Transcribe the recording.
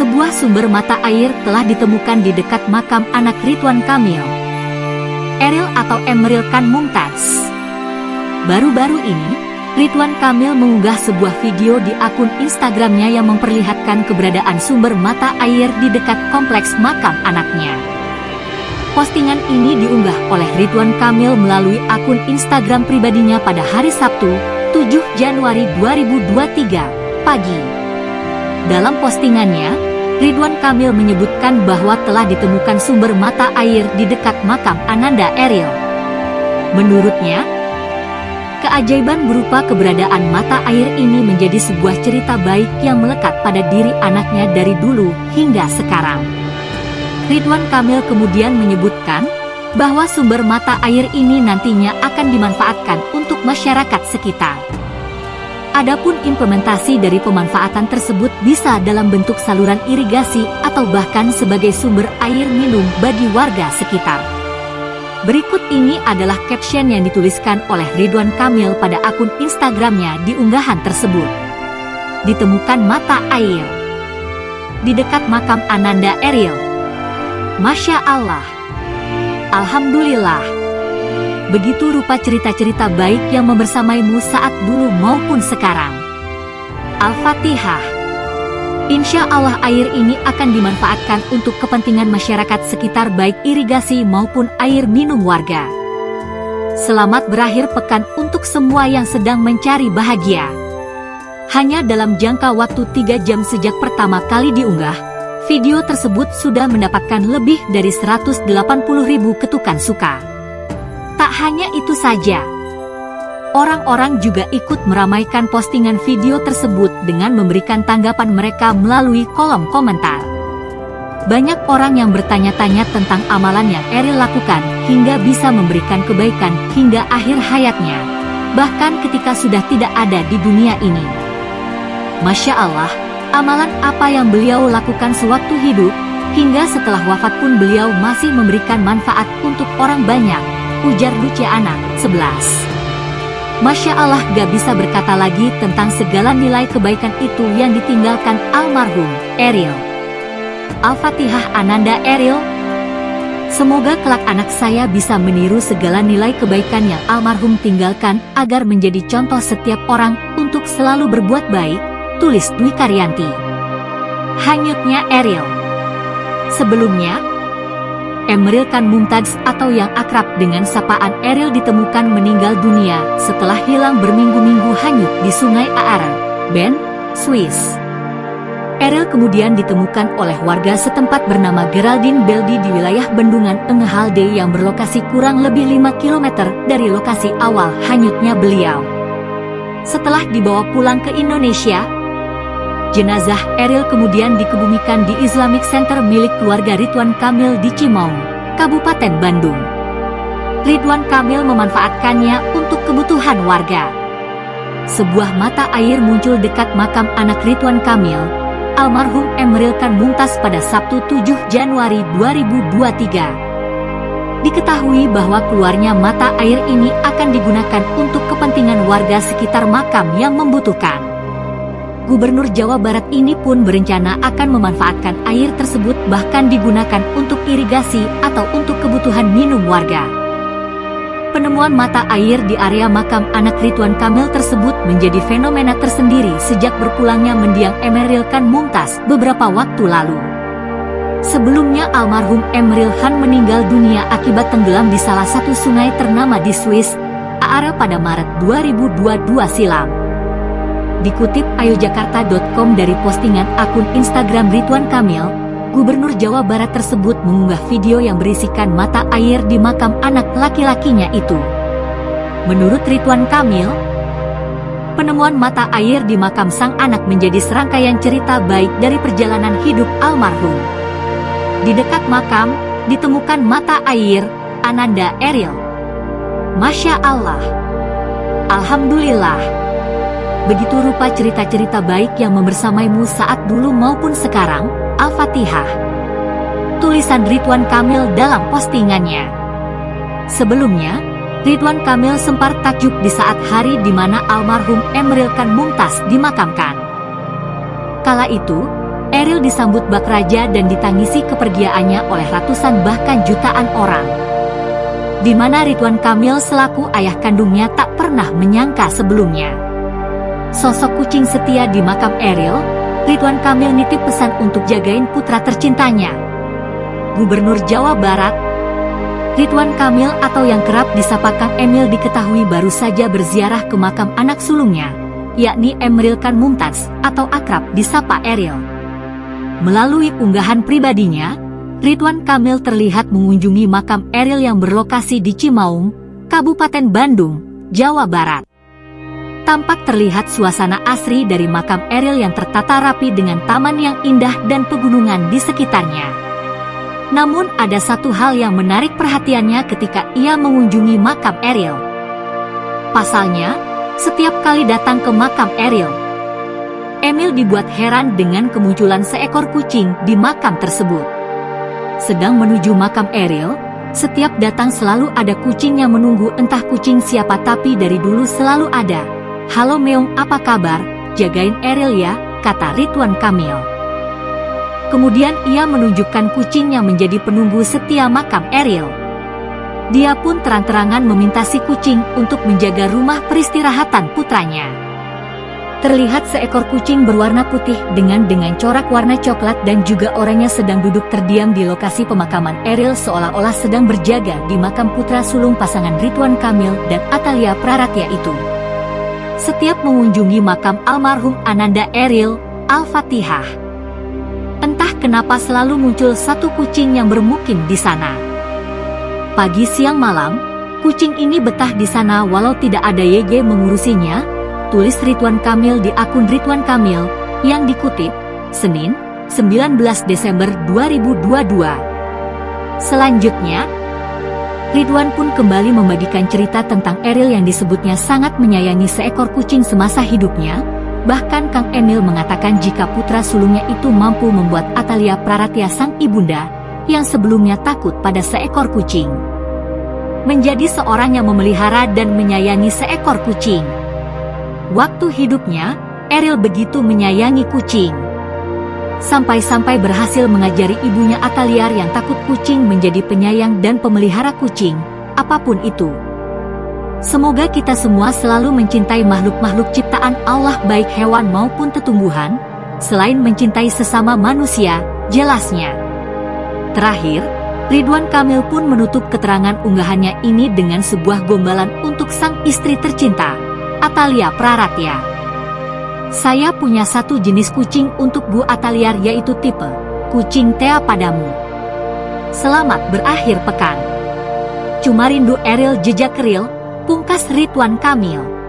sebuah sumber mata air telah ditemukan di dekat makam anak Ridwan Kamil. Eril atau Emeril Khan Mumtaz. Baru-baru ini, Ridwan Kamil mengunggah sebuah video di akun Instagramnya yang memperlihatkan keberadaan sumber mata air di dekat kompleks makam anaknya. Postingan ini diunggah oleh Ridwan Kamil melalui akun Instagram pribadinya pada hari Sabtu, 7 Januari 2023, pagi. Dalam postingannya, Ridwan Kamil menyebutkan bahwa telah ditemukan sumber mata air di dekat makam Ananda Eril. Menurutnya, keajaiban berupa keberadaan mata air ini menjadi sebuah cerita baik yang melekat pada diri anaknya dari dulu hingga sekarang. Ridwan Kamil kemudian menyebutkan bahwa sumber mata air ini nantinya akan dimanfaatkan untuk masyarakat sekitar. Adapun implementasi dari pemanfaatan tersebut bisa dalam bentuk saluran irigasi atau bahkan sebagai sumber air minum bagi warga sekitar. Berikut ini adalah caption yang dituliskan oleh Ridwan Kamil pada akun Instagramnya di unggahan tersebut. Ditemukan mata air di dekat makam Ananda Eril. Masya Allah. Alhamdulillah. Begitu rupa cerita-cerita baik yang membersamaimu saat dulu maupun sekarang. Al-Fatihah. Insya Allah air ini akan dimanfaatkan untuk kepentingan masyarakat sekitar baik irigasi maupun air minum warga. Selamat berakhir pekan untuk semua yang sedang mencari bahagia. Hanya dalam jangka waktu 3 jam sejak pertama kali diunggah, Video tersebut sudah mendapatkan lebih dari 180 ribu ketukan suka. Tak hanya itu saja, orang-orang juga ikut meramaikan postingan video tersebut dengan memberikan tanggapan mereka melalui kolom komentar. Banyak orang yang bertanya-tanya tentang amalan yang Eril lakukan hingga bisa memberikan kebaikan hingga akhir hayatnya, bahkan ketika sudah tidak ada di dunia ini. Masya Allah, amalan apa yang beliau lakukan sewaktu hidup, hingga setelah wafat pun beliau masih memberikan manfaat untuk orang banyak, ujar Luciana, 11. Masya Allah gak bisa berkata lagi tentang segala nilai kebaikan itu yang ditinggalkan almarhum Eril. Al-Fatihah Ananda Eril Semoga kelak anak saya bisa meniru segala nilai kebaikan yang almarhum tinggalkan agar menjadi contoh setiap orang untuk selalu berbuat baik, tulis Dwi Karyanti. Hanyutnya Eril Sebelumnya, Emeril Khan Mumtaz atau yang akrab dengan sapaan Eril ditemukan meninggal dunia setelah hilang berminggu-minggu hanyut di sungai Aare, Ben, Swiss. Eril kemudian ditemukan oleh warga setempat bernama Geraldine Beldi di wilayah Bendungan Engehalde yang berlokasi kurang lebih 5 km dari lokasi awal hanyutnya beliau. Setelah dibawa pulang ke Indonesia, Jenazah Eril kemudian dikebumikan di Islamic Center milik keluarga Ridwan Kamil di Cimaung, Kabupaten Bandung. Ridwan Kamil memanfaatkannya untuk kebutuhan warga. Sebuah mata air muncul dekat makam anak Ridwan Kamil, almarhum Emeril Khan Mumtaz pada Sabtu 7 Januari 2023. Diketahui bahwa keluarnya mata air ini akan digunakan untuk kepentingan warga sekitar makam yang membutuhkan. Gubernur Jawa Barat ini pun berencana akan memanfaatkan air tersebut bahkan digunakan untuk irigasi atau untuk kebutuhan minum warga. Penemuan mata air di area makam anak Ridwan Kamil tersebut menjadi fenomena tersendiri sejak berpulangnya mendiang Emeril Khan Mumtaz beberapa waktu lalu. Sebelumnya almarhum Emeril Khan meninggal dunia akibat tenggelam di salah satu sungai ternama di Swiss, Aare pada Maret 2022 silam. Dikutip ayojakarta.com dari postingan akun Instagram Ridwan Kamil, Gubernur Jawa Barat tersebut mengunggah video yang berisikan mata air di makam anak laki-lakinya itu. Menurut Ridwan Kamil, penemuan mata air di makam sang anak menjadi serangkaian cerita baik dari perjalanan hidup almarhum. Di dekat makam, ditemukan mata air, Ananda Eril. Masya Allah. Alhamdulillah. Begitu rupa cerita-cerita baik yang membersamaimu saat dulu maupun sekarang, Al-Fatihah. Tulisan Ridwan Kamil dalam postingannya. Sebelumnya, Ridwan Kamil sempat takjub di saat hari di mana almarhum Emeril Khan Mumtaz dimakamkan. Kala itu, Eril disambut bak raja dan ditangisi kepergiannya oleh ratusan bahkan jutaan orang. Di mana Ridwan Kamil selaku ayah kandungnya tak pernah menyangka sebelumnya. Sosok kucing setia di makam Eril, Ridwan Kamil nitip pesan untuk jagain putra tercintanya. Gubernur Jawa Barat, Ridwan Kamil atau yang kerap disapa Kang Emil diketahui baru saja berziarah ke makam anak sulungnya, yakni Emril Khan Mumtaz atau akrab disapa Eril. Melalui unggahan pribadinya, Ridwan Kamil terlihat mengunjungi makam Eril yang berlokasi di Cimaung, Kabupaten Bandung, Jawa Barat. Tampak terlihat suasana asri dari makam Eril yang tertata rapi dengan taman yang indah dan pegunungan di sekitarnya. Namun ada satu hal yang menarik perhatiannya ketika ia mengunjungi makam Eril. Pasalnya, setiap kali datang ke makam Eril, Emil dibuat heran dengan kemunculan seekor kucing di makam tersebut. Sedang menuju makam Eril, setiap datang selalu ada kucing yang menunggu entah kucing siapa tapi dari dulu selalu ada. Halo Meong apa kabar, jagain Eril ya, kata Ridwan Kamil. Kemudian ia menunjukkan kucing yang menjadi penunggu setia makam Eril. Dia pun terang-terangan meminta si kucing untuk menjaga rumah peristirahatan putranya. Terlihat seekor kucing berwarna putih dengan dengan corak warna coklat dan juga orangnya sedang duduk terdiam di lokasi pemakaman Eril seolah-olah sedang berjaga di makam putra sulung pasangan Ridwan Kamil dan Atalia Praratya itu. Setiap mengunjungi makam almarhum Ananda Eril, Al-Fatihah. Entah kenapa selalu muncul satu kucing yang bermukim di sana. Pagi siang malam, kucing ini betah di sana walau tidak ada YG mengurusinya, tulis Ridwan Kamil di akun Ridwan Kamil, yang dikutip, Senin, 19 Desember 2022. Selanjutnya, Ridwan pun kembali membagikan cerita tentang Eril yang disebutnya sangat menyayangi seekor kucing semasa hidupnya, bahkan Kang Emil mengatakan jika putra sulungnya itu mampu membuat Atalia Praratya sang ibunda, yang sebelumnya takut pada seekor kucing. Menjadi seorang yang memelihara dan menyayangi seekor kucing. Waktu hidupnya, Eril begitu menyayangi kucing. Sampai-sampai berhasil mengajari ibunya Ataliar yang takut kucing menjadi penyayang dan pemelihara kucing, apa pun itu. Semoga kita semua selalu mencintai makhluk-makhluk ciptaan Allah baik hewan maupun tetumbuhan, selain mencintai sesama manusia, jelasnya. Terakhir, Ridwan Kamil pun menutup keterangan unggahannya ini dengan sebuah gombalan untuk sang istri tercinta. Atalia Praratya. Saya punya satu jenis kucing untuk Bu Ataliar yaitu tipe kucing Tea padamu. Selamat berakhir pekan. Cuma rindu Eril jejak real, pungkas Ridwan Kamil.